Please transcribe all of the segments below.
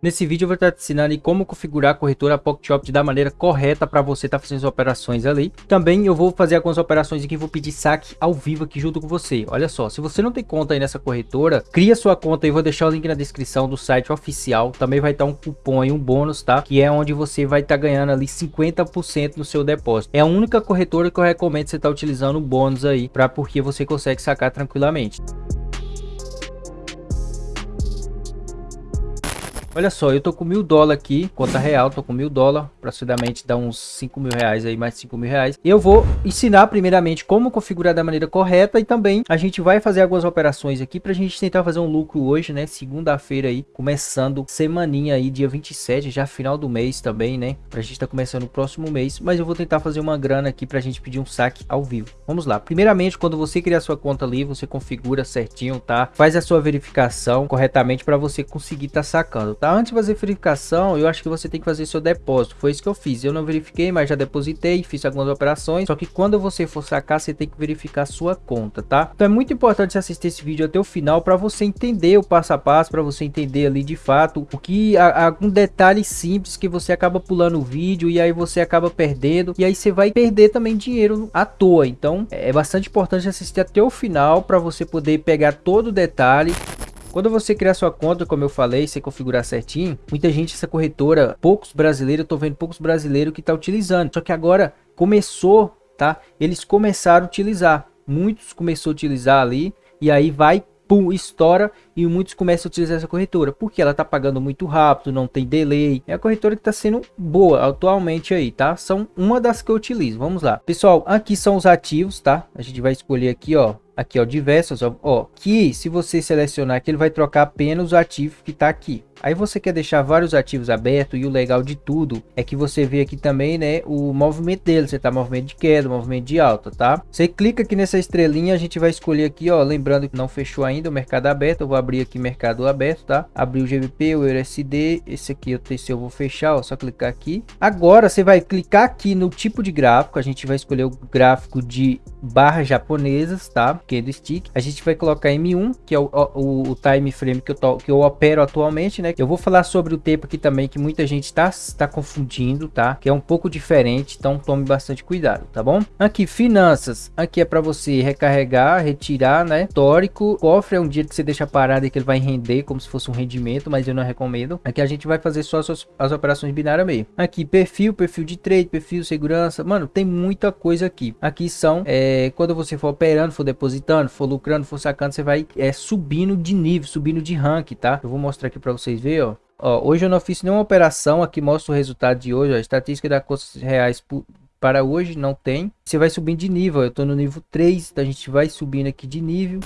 Nesse vídeo eu vou estar te ensinando como configurar a corretora PocketOpt da maneira correta para você estar tá fazendo as operações ali. Também eu vou fazer algumas operações aqui, vou pedir saque ao vivo aqui junto com você. Olha só, se você não tem conta aí nessa corretora, cria sua conta aí, vou deixar o link na descrição do site oficial. Também vai estar um cupom e um bônus, tá? Que é onde você vai estar ganhando ali 50% no seu depósito. É a única corretora que eu recomendo você estar utilizando o bônus aí, para porque você consegue sacar tranquilamente. Olha só, eu tô com mil dólares aqui, conta real, tô com mil dólares, aproximadamente dá uns cinco mil reais aí, mais cinco mil reais. Eu vou ensinar primeiramente como configurar da maneira correta e também a gente vai fazer algumas operações aqui pra gente tentar fazer um lucro hoje, né? Segunda-feira aí, começando semaninha aí, dia 27, já final do mês também, né? Pra gente tá começando o próximo mês, mas eu vou tentar fazer uma grana aqui pra gente pedir um saque ao vivo. Vamos lá. Primeiramente, quando você criar sua conta ali, você configura certinho, tá? Faz a sua verificação corretamente para você conseguir tá sacando, tá? Antes de fazer verificação, eu acho que você tem que fazer seu depósito. Foi isso que eu fiz. Eu não verifiquei, mas já depositei, fiz algumas operações. Só que quando você for sacar, você tem que verificar sua conta, tá? Então é muito importante assistir esse vídeo até o final para você entender o passo a passo, para você entender ali de fato o que algum detalhe simples que você acaba pulando o vídeo e aí você acaba perdendo e aí você vai perder também dinheiro à toa. Então é bastante importante assistir até o final para você poder pegar todo o detalhe quando você criar sua conta, como eu falei, você configurar certinho, muita gente, essa corretora, poucos brasileiros, eu tô vendo poucos brasileiros que tá utilizando. Só que agora começou, tá? Eles começaram a utilizar. Muitos começou a utilizar ali e aí vai pum, estoura e muitos começam a utilizar essa corretora, porque ela tá pagando muito rápido, não tem delay. É a corretora que tá sendo boa atualmente aí, tá? São uma das que eu utilizo. Vamos lá. Pessoal, aqui são os ativos, tá? A gente vai escolher aqui, ó, aqui ó, diversos, ó, ó, que se você selecionar aqui, ele vai trocar apenas o ativo que está aqui. Aí você quer deixar vários ativos abertos e o legal de tudo é que você vê aqui também, né, o movimento dele, você tá movimento de queda, movimento de alta, tá? Você clica aqui nessa estrelinha, a gente vai escolher aqui, ó, lembrando que não fechou ainda o mercado aberto, eu vou abrir aqui mercado aberto, tá? Abrir o GBP, o USD, esse aqui eu tenho, eu vou fechar, ó, só clicar aqui. Agora você vai clicar aqui no tipo de gráfico, a gente vai escolher o gráfico de barras japonesas, tá? Candlestick. A gente vai colocar M1, que é o, o, o time frame que eu, to, que eu opero atualmente, né? Eu vou falar sobre o tempo aqui também, que muita gente está tá confundindo, tá? Que é um pouco diferente, então tome bastante cuidado, tá bom? Aqui, finanças. Aqui é para você recarregar, retirar, né? Histórico. Cofre é um dia que você deixa parado e que ele vai render como se fosse um rendimento, mas eu não recomendo. Aqui a gente vai fazer só as, as operações binárias meio. Aqui, perfil, perfil de trade, perfil segurança. Mano, tem muita coisa aqui. Aqui são, é, quando você for operando, for depositando, for lucrando, for sacando, você vai é, subindo de nível, subindo de rank, tá? Eu vou mostrar aqui para vocês ver, ó. ó. Hoje eu não fiz nenhuma operação, aqui mostra o resultado de hoje, ó, estatística da custos reais para hoje não tem. Você vai subindo de nível, eu tô no nível 3, então a gente vai subindo aqui de nível.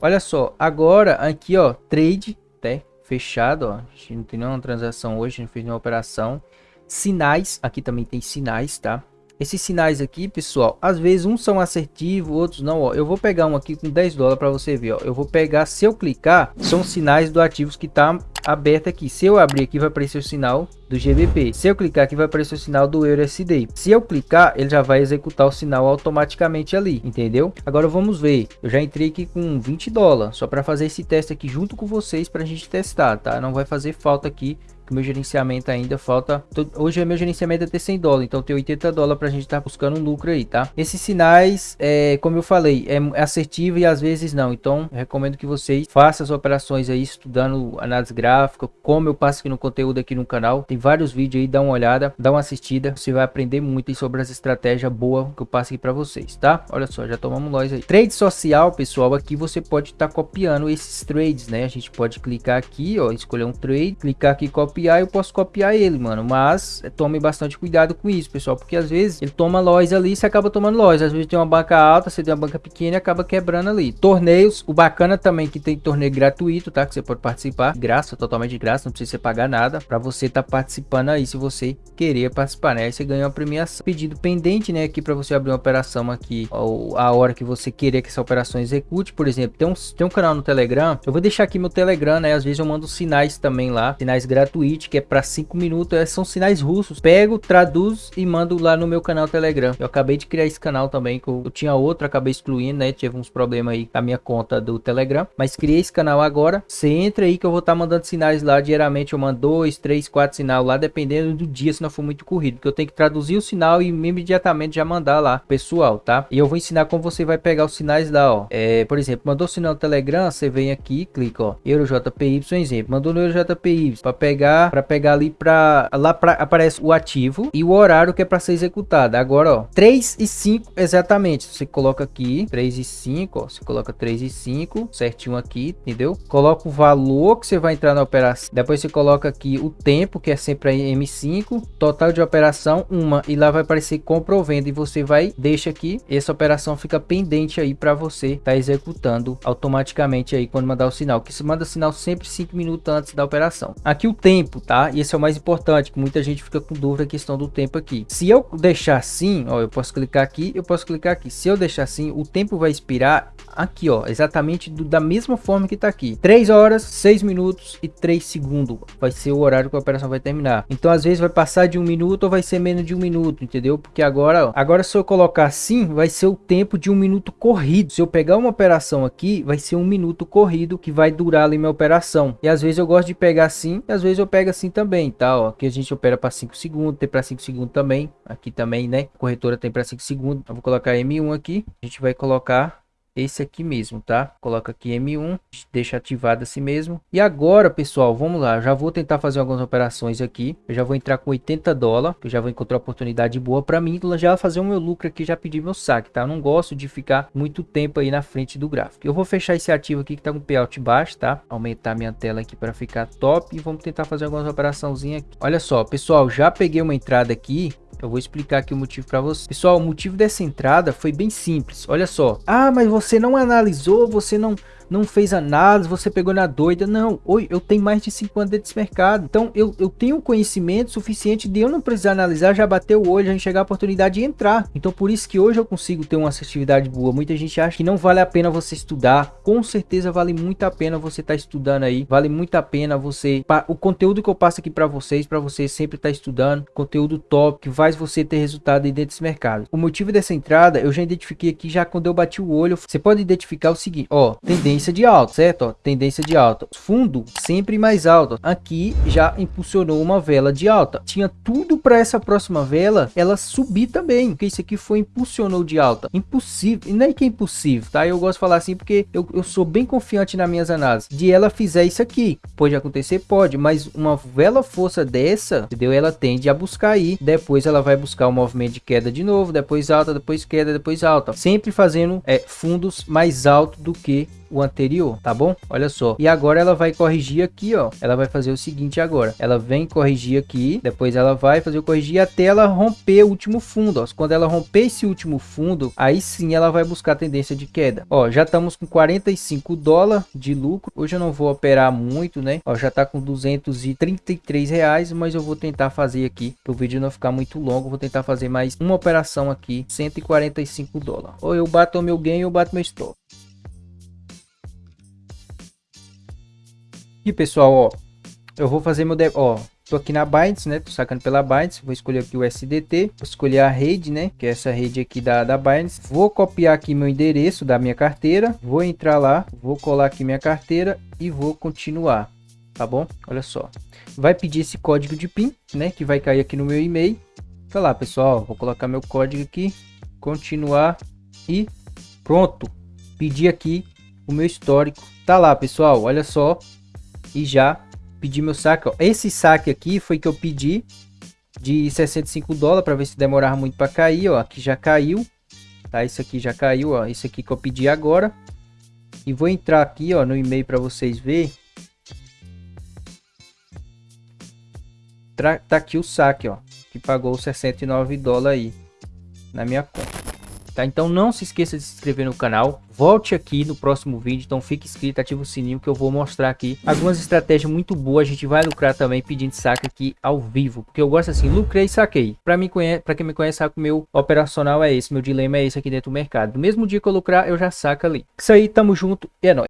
Olha só, agora aqui ó, trade, até fechado, ó. A gente não tem nenhuma transação hoje, não fez nenhuma operação. Sinais, aqui também tem sinais, tá? Esses sinais aqui, pessoal, às vezes uns são assertivos, outros não, ó. Eu vou pegar um aqui com 10 dólares para você ver, ó. Eu vou pegar, se eu clicar, são sinais do ativos que tá aberto aqui. Se eu abrir aqui, vai aparecer o sinal do GBP. Se eu clicar aqui, vai aparecer o sinal do EURUSD. Se eu clicar, ele já vai executar o sinal automaticamente ali, entendeu? Agora vamos ver. Eu já entrei aqui com 20 dólares, só para fazer esse teste aqui junto com vocês para a gente testar, tá? Não vai fazer falta aqui que meu gerenciamento ainda falta. Hoje é meu gerenciamento é ter 100 dólares, então tem 80 dólares para a gente estar tá buscando um lucro aí, tá? Esses sinais, é, como eu falei, é assertivo e às vezes não. Então, recomendo que vocês façam as operações aí estudando análise gráfica, como eu passo aqui no conteúdo aqui no canal. Tem vários vídeos aí, dá uma olhada, dá uma assistida. Você vai aprender muito sobre as estratégias boas que eu passo aqui para vocês, tá? Olha só, já tomamos nós aí. Trade social, pessoal, aqui você pode estar tá copiando esses trades, né? A gente pode clicar aqui, ó, escolher um trade, clicar aqui, copiar copiar, eu posso copiar ele, mano. Mas é, tome bastante cuidado com isso, pessoal. Porque às vezes ele toma lojas ali e você acaba tomando lojas. Às vezes tem uma banca alta, você tem uma banca pequena e acaba quebrando ali. Torneios, o bacana também que tem torneio gratuito, tá? Que você pode participar. Graça, totalmente de graça, não precisa você pagar nada. Pra você tá participando aí, se você querer participar, né? Aí você ganha uma premiação. Pedido pendente, né? Aqui pra você abrir uma operação aqui, ou a hora que você querer que essa operação execute. Por exemplo, tem um, tem um canal no Telegram. Eu vou deixar aqui meu Telegram, né? Às vezes eu mando sinais também lá, sinais gratuitos tweet que é para 5 minutos, é, são sinais russos. Pego, traduzo e mando lá no meu canal Telegram. Eu acabei de criar esse canal também, que eu, eu tinha outro, acabei excluindo, né? Tive uns problemas aí com a minha conta do Telegram, mas criei esse canal agora. Você entra aí que eu vou estar tá mandando sinais lá diariamente. Eu mando dois, três, quatro sinal lá, dependendo do dia, se não for muito corrido, porque eu tenho que traduzir o sinal e imediatamente já mandar lá pessoal, tá? E eu vou ensinar como você vai pegar os sinais lá, ó. É, por exemplo, mandou sinal no Telegram, você vem aqui, clica, ó, EuroJPY, exemplo, mandou no EuroJPY para pegar, para pegar ali para lá pra, aparece o ativo e o horário que é para ser executado. Agora, ó, 3 e 5 exatamente. Você coloca aqui 3 e 5, ó, você coloca 3 e 5 certinho aqui, entendeu? Coloca o valor que você vai entrar na operação. Depois você coloca aqui o tempo, que é sempre aí M5, total de operação uma e lá vai aparecer comprovendo e você vai deixa aqui, essa operação fica pendente aí para você tá executando automaticamente aí quando mandar o sinal, que se manda sinal sempre 5 minutos antes da operação. Aqui o tempo, tá? E esse é o mais importante, que muita gente fica com dúvida a questão do tempo aqui. Se eu deixar assim, ó, eu posso clicar aqui, eu posso clicar aqui. Se eu deixar assim, o tempo vai expirar aqui, ó, exatamente do, da mesma forma que tá aqui. 3 horas, 6 minutos e 3 segundos vai ser o horário que a operação vai terminar. Então, às vezes vai passar de um minuto ou vai ser menos de um minuto, entendeu? Porque agora, ó, agora se eu colocar assim, vai ser o tempo de um minuto corrido. Se eu pegar uma operação aqui, vai ser um minuto corrido que vai durar ali minha operação. E às vezes eu gosto de pegar assim, e às vezes eu assim também, tá? Ó, aqui a gente opera para 5 segundos, tem para 5 segundos também. Aqui também, né? Corretora tem para 5 segundos. Eu vou colocar M1 aqui. A gente vai colocar esse aqui mesmo, tá? Coloca aqui M1, deixa ativado assim mesmo. E agora, pessoal, vamos lá. Eu já vou tentar fazer algumas operações aqui. Eu já vou entrar com 80 dólares, eu já vou encontrar oportunidade boa para mim. Já fazer o meu lucro aqui, já pedir meu saque, tá? Eu não gosto de ficar muito tempo aí na frente do gráfico. Eu vou fechar esse ativo aqui que tá com payout baixo, tá? Aumentar minha tela aqui para ficar top e vamos tentar fazer algumas operaçãozinhas aqui. Olha só, pessoal, já peguei uma entrada aqui eu vou explicar aqui o motivo para você. Pessoal, o motivo dessa entrada foi bem simples. Olha só. Ah, mas você não analisou, você não não fez análise, você pegou na doida. Não, oi, eu tenho mais de 5 anos desse mercado. Então eu, eu tenho conhecimento suficiente de eu não precisar analisar, já bater o olho, já enxergar a oportunidade de entrar. Então por isso que hoje eu consigo ter uma assertividade boa. Muita gente acha que não vale a pena você estudar. Com certeza vale muito a pena você estar tá estudando aí. Vale muito a pena você... O conteúdo que eu passo aqui para vocês, para você sempre estar tá estudando. Conteúdo top, que faz você ter resultado dentro desse mercado. O motivo dessa entrada, eu já identifiquei aqui já quando eu bati o olho. Você pode identificar o seguinte, ó, tendência tendência de alta, certo? Ó, tendência de alta. Fundo sempre mais alto. Aqui já impulsionou uma vela de alta. Tinha tudo para essa próxima vela ela subir também, porque isso aqui foi impulsionou de alta. Impossível, não é que é impossível, tá? Eu gosto de falar assim porque eu, eu sou bem confiante nas minhas análises. De ela fizer isso aqui, pode acontecer, pode, mas uma vela força dessa, entendeu? Ela tende a buscar aí, depois ela vai buscar o um movimento de queda de novo, depois alta, depois queda, depois alta, sempre fazendo é, fundos mais alto do que o anterior, tá bom? Olha só. E agora ela vai corrigir aqui, ó. Ela vai fazer o seguinte agora. Ela vem corrigir aqui, depois ela vai fazer o corrigir até ela romper o último fundo, ó. Quando ela romper esse último fundo, aí sim ela vai buscar a tendência de queda. Ó, já estamos com 45 dólares de lucro. Hoje eu não vou operar muito, né? Ó, já tá com 233 reais, mas eu vou tentar fazer aqui, para o vídeo não ficar muito longo, vou tentar fazer mais uma operação aqui, 145 dólares. Ou eu bato o meu ganho ou bato meu stop. E pessoal, ó, eu vou fazer meu... Ó, tô aqui na Binance, né? Tô sacando pela Binance. Vou escolher aqui o SDT. Vou escolher a rede, né? Que é essa rede aqui da, da Binance. Vou copiar aqui meu endereço da minha carteira. Vou entrar lá. Vou colar aqui minha carteira. E vou continuar. Tá bom? Olha só. Vai pedir esse código de PIN, né? Que vai cair aqui no meu e-mail. Tá lá, pessoal. Vou colocar meu código aqui. Continuar. E pronto. Pedi aqui o meu histórico. Tá lá, pessoal. Olha só e já pedi meu saque. Ó. Esse saque aqui foi que eu pedi de 65 dólares para ver se demorava muito para cair, ó. Aqui já caiu. Tá, isso aqui já caiu, ó. Esse aqui que eu pedi agora. E vou entrar aqui, ó, no e-mail para vocês ver. Tá aqui o saque, ó, que pagou 69 dólares aí na minha conta tá? Então não se esqueça de se inscrever no canal, volte aqui no próximo vídeo, então fique inscrito, ative o sininho que eu vou mostrar aqui algumas estratégias muito boas, a gente vai lucrar também pedindo saque aqui ao vivo, porque eu gosto assim, lucrei e saquei. Para mim para quem me conhece, sabe que o meu operacional é esse, meu dilema é esse aqui dentro do mercado. No mesmo dia que eu lucrar, eu já saco ali. Isso aí, tamo junto e é nóis.